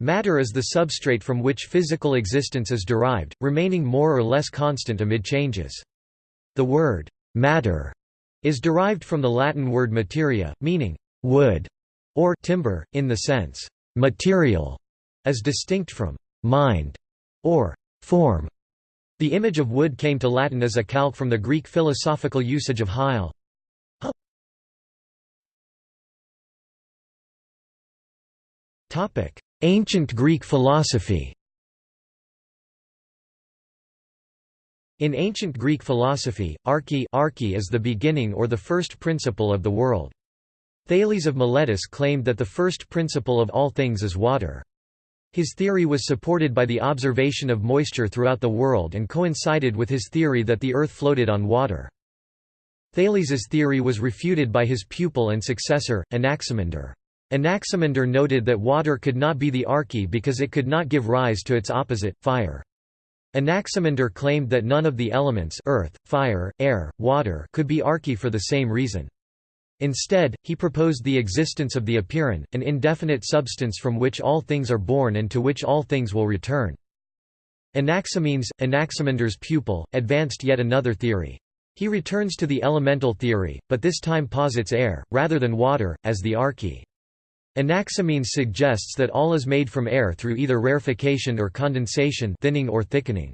Matter is the substrate from which physical existence is derived, remaining more or less constant amid changes. The word «matter» is derived from the Latin word materia, meaning «wood» or «timber», in the sense «material», as distinct from «mind» or «form». The image of wood came to Latin as a calque from the Greek philosophical usage of hyle. Ancient Greek philosophy In ancient Greek philosophy, arche, arche is the beginning or the first principle of the world. Thales of Miletus claimed that the first principle of all things is water. His theory was supported by the observation of moisture throughout the world and coincided with his theory that the earth floated on water. Thales's theory was refuted by his pupil and successor, Anaximander. Anaximander noted that water could not be the arche because it could not give rise to its opposite, fire. Anaximander claimed that none of the elements earth, fire, air, water could be arche for the same reason. Instead, he proposed the existence of the apeiron, an indefinite substance from which all things are born and to which all things will return. Anaximenes, Anaximander's pupil, advanced yet another theory. He returns to the elemental theory, but this time posits air, rather than water, as the arche. Anaximenes suggests that all is made from air through either rarefaction or condensation thinning or thickening.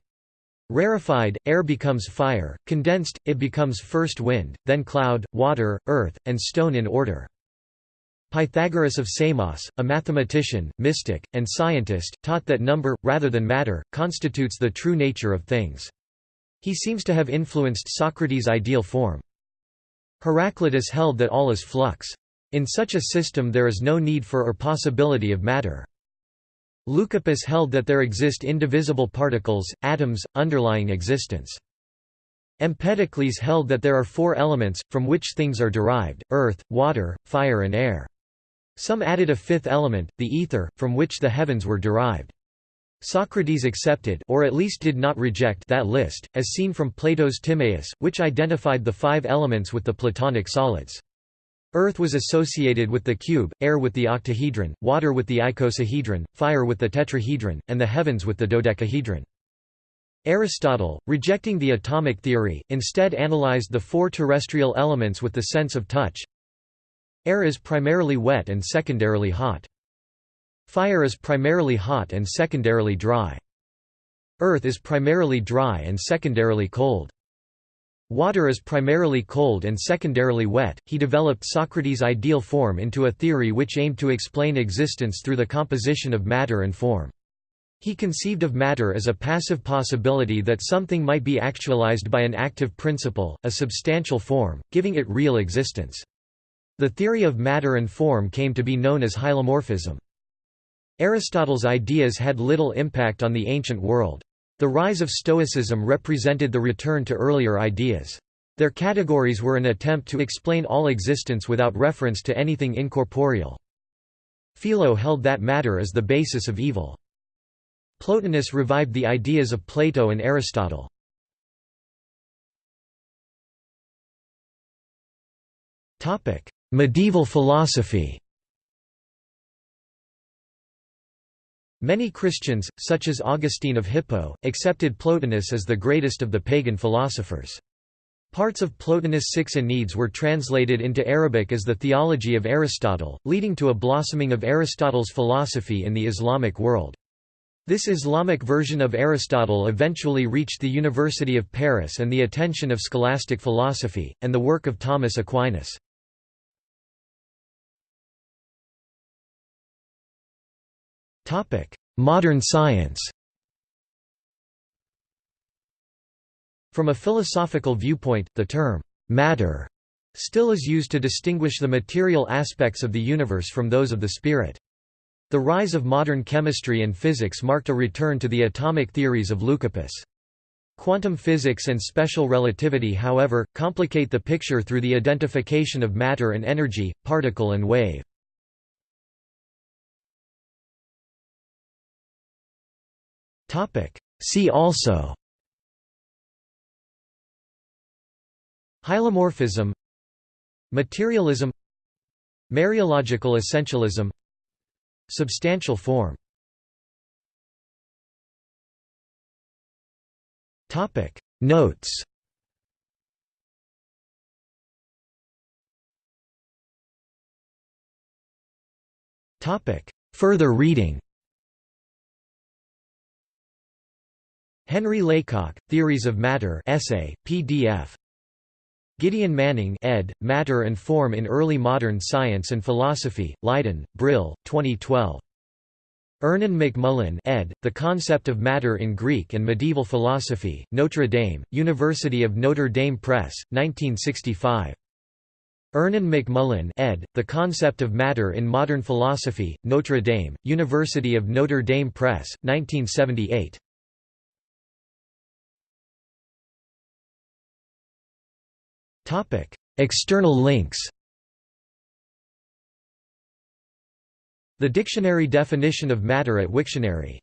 Rarefied, air becomes fire, condensed, it becomes first wind, then cloud, water, earth, and stone in order. Pythagoras of Samos, a mathematician, mystic, and scientist, taught that number, rather than matter, constitutes the true nature of things. He seems to have influenced Socrates' ideal form. Heraclitus held that all is flux. In such a system there is no need for or possibility of matter. Leucippus held that there exist indivisible particles, atoms, underlying existence. Empedocles held that there are four elements, from which things are derived, earth, water, fire and air. Some added a fifth element, the ether, from which the heavens were derived. Socrates accepted or at least did not reject that list, as seen from Plato's Timaeus, which identified the five elements with the Platonic solids. Earth was associated with the cube, air with the octahedron, water with the icosahedron, fire with the tetrahedron, and the heavens with the dodecahedron. Aristotle, rejecting the atomic theory, instead analyzed the four terrestrial elements with the sense of touch. Air is primarily wet and secondarily hot. Fire is primarily hot and secondarily dry. Earth is primarily dry and secondarily cold. Water is primarily cold and secondarily wet. He developed Socrates' ideal form into a theory which aimed to explain existence through the composition of matter and form. He conceived of matter as a passive possibility that something might be actualized by an active principle, a substantial form, giving it real existence. The theory of matter and form came to be known as hylomorphism. Aristotle's ideas had little impact on the ancient world. The rise of Stoicism represented the return to earlier ideas. Their categories were an attempt to explain all existence without reference to anything incorporeal. Philo held that matter is the basis of evil. Plotinus revived the ideas of Plato and Aristotle. Medieval philosophy Many Christians, such as Augustine of Hippo, accepted Plotinus as the greatest of the pagan philosophers. Parts of Plotinus' Six Enneads were translated into Arabic as the theology of Aristotle, leading to a blossoming of Aristotle's philosophy in the Islamic world. This Islamic version of Aristotle eventually reached the University of Paris and the attention of scholastic philosophy, and the work of Thomas Aquinas. Modern science From a philosophical viewpoint, the term «matter» still is used to distinguish the material aspects of the universe from those of the spirit. The rise of modern chemistry and physics marked a return to the atomic theories of Leucippus. Quantum physics and special relativity however, complicate the picture through the identification of matter and energy, particle and wave. See also. Hylomorphism. Materialism. Mereological essentialism. Substantial form. Notes. Further reading. Henry Laycock, Theories of Matter essay, PDF. Gideon Manning ed., Matter and Form in Early Modern Science and Philosophy, Leiden, Brill, 2012. Ernan McMullin ed., The Concept of Matter in Greek and Medieval Philosophy, Notre Dame, University of Notre Dame Press, 1965. Ernan McMullin ed., The Concept of Matter in Modern Philosophy, Notre Dame, University of Notre Dame Press, 1978. External links The dictionary definition of matter at Wiktionary